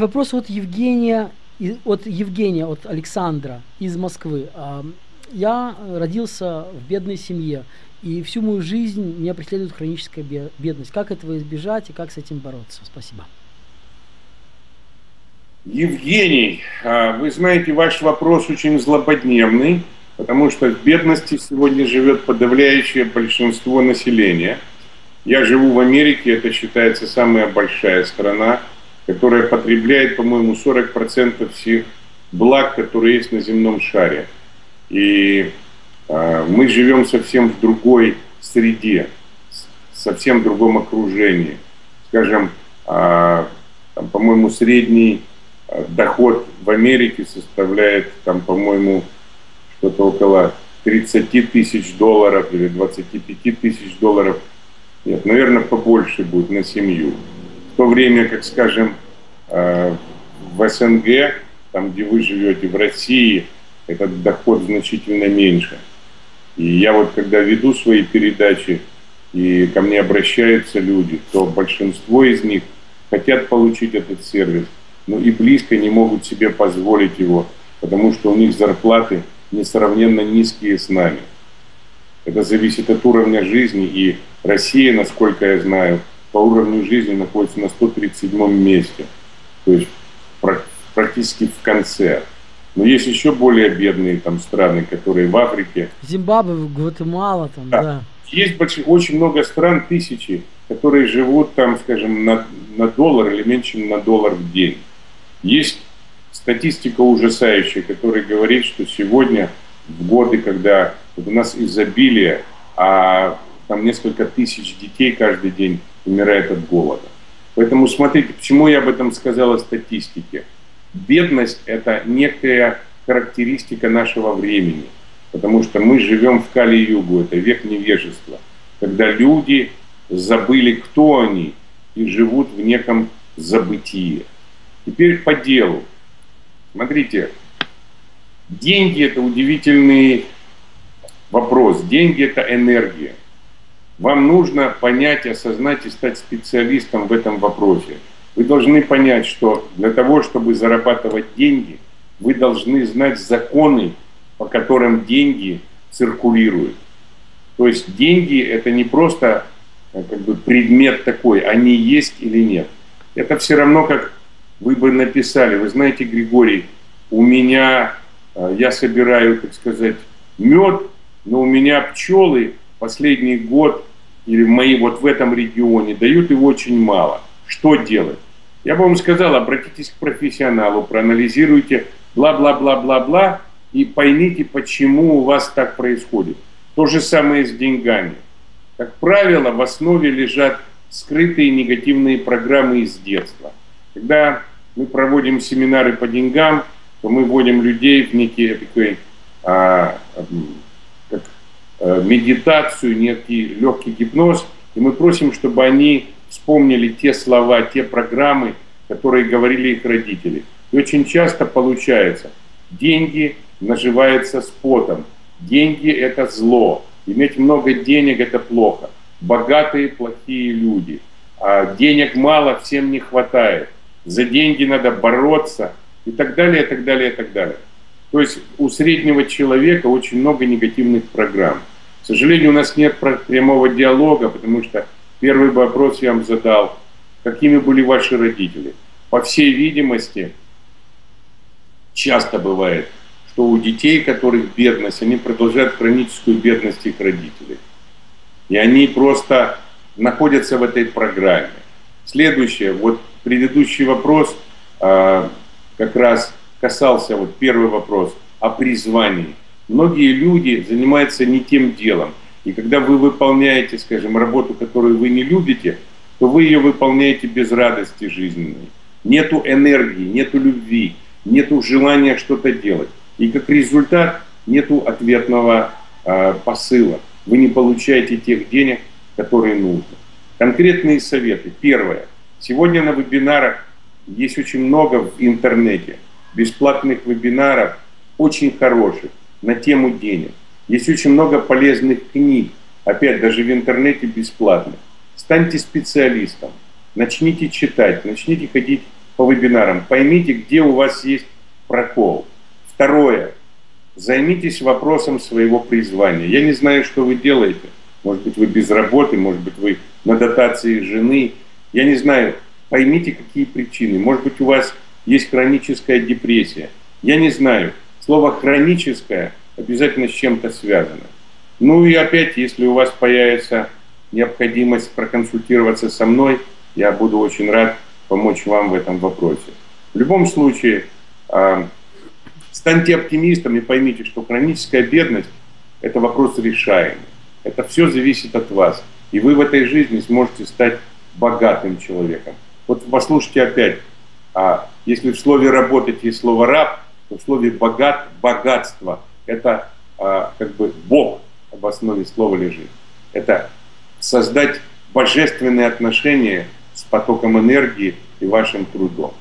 вопрос от Евгения, от Евгения, от Александра из Москвы. А, я родился в бедной семье, и всю мою жизнь меня преследует хроническая бедность. Как этого избежать и как с этим бороться? Спасибо. Евгений, а, вы знаете, ваш вопрос очень злободневный, потому что в бедности сегодня живет подавляющее большинство населения. Я живу в Америке, это считается самая большая страна, которая потребляет, по-моему, 40% всех благ, которые есть на земном шаре. И э, мы живем совсем в другой среде, совсем в другом окружении. Скажем, э, по-моему, средний доход в Америке составляет, там, по-моему, что-то около 30 тысяч долларов или 25 тысяч долларов. Нет, наверное, побольше будет на семью. То время, как, скажем, э, в СНГ, там, где вы живете, в России, этот доход значительно меньше. И я вот, когда веду свои передачи, и ко мне обращаются люди, то большинство из них хотят получить этот сервис, но и близко не могут себе позволить его, потому что у них зарплаты несравненно низкие с нами. Это зависит от уровня жизни, и Россия, насколько я знаю, по уровню жизни находится на 137 месте, то есть практически в конце. Но есть еще более бедные там страны, которые в Африке. Зимбабве, Гватемала там, да. да. Есть очень, очень много стран, тысячи, которые живут там, скажем, на, на доллар или меньше, чем на доллар в день. Есть статистика ужасающая, которая говорит, что сегодня, в годы, когда вот у нас изобилие, а там несколько тысяч детей каждый день умирает от голода. Поэтому смотрите, почему я об этом сказал о статистике. Бедность – это некая характеристика нашего времени, потому что мы живем в Кали-Югу, это век невежества, когда люди забыли, кто они, и живут в неком забытии. Теперь по делу. Смотрите, деньги это удивительный вопрос. Деньги это энергия. Вам нужно понять, осознать и стать специалистом в этом вопросе. Вы должны понять, что для того, чтобы зарабатывать деньги, вы должны знать законы, по которым деньги циркулируют. То есть деньги это не просто э, как бы предмет такой, они есть или нет. Это все равно как вы бы написали, вы знаете, Григорий, у меня, э, я собираю, так сказать, мед, но у меня пчелы последний год или мои вот в этом регионе дают его очень мало. Что делать? Я бы вам сказал, обратитесь к профессионалу, проанализируйте, бла-бла-бла-бла-бла, и поймите, почему у вас так происходит. То же самое с деньгами. Как правило, в основе лежат скрытые негативные программы из детства. Когда мы проводим семинары по деньгам, то мы вводим людей в некий такой, а, как, а, медитацию, некий легкий гипноз, и мы просим, чтобы они вспомнили те слова, те программы, которые говорили их родители. И очень часто получается, деньги наживаются с потом, деньги это зло, иметь много денег это плохо, богатые плохие люди, а денег мало, всем не хватает за деньги надо бороться и так далее, и так далее, и так далее. То есть у среднего человека очень много негативных программ. К сожалению, у нас нет прямого диалога, потому что первый вопрос я вам задал, какими были ваши родители. По всей видимости, часто бывает, что у детей, которых бедность, они продолжают хроническую бедность их родителей. И они просто находятся в этой программе. Следующее, вот предыдущий вопрос а, как раз касался, вот первый вопрос, о призвании. Многие люди занимаются не тем делом. И когда вы выполняете, скажем, работу, которую вы не любите, то вы ее выполняете без радости жизненной. Нету энергии, нету любви, нету желания что-то делать. И как результат нету ответного э, посыла. Вы не получаете тех денег, которые нужны. Конкретные советы. Первое. Сегодня на вебинарах есть очень много в интернете бесплатных вебинаров, очень хороших, на тему денег. Есть очень много полезных книг, опять даже в интернете бесплатных. Станьте специалистом, начните читать, начните ходить по вебинарам, поймите, где у вас есть прокол. Второе. Займитесь вопросом своего призвания. Я не знаю, что вы делаете. Может быть, вы без работы, может быть, вы на дотации жены. Я не знаю. Поймите, какие причины. Может быть, у вас есть хроническая депрессия. Я не знаю. Слово «хроническое» обязательно с чем-то связано. Ну и опять, если у вас появится необходимость проконсультироваться со мной, я буду очень рад помочь вам в этом вопросе. В любом случае, а, станьте оптимистом и поймите, что хроническая бедность – это вопрос решаемый. Это все зависит от вас. И вы в этой жизни сможете стать богатым человеком. Вот послушайте опять, а если в слове «работать» есть слово «раб», то в слове «богат» – богатство. Это а, как бы Бог об основе слова лежит. Это создать божественные отношения с потоком энергии и вашим трудом.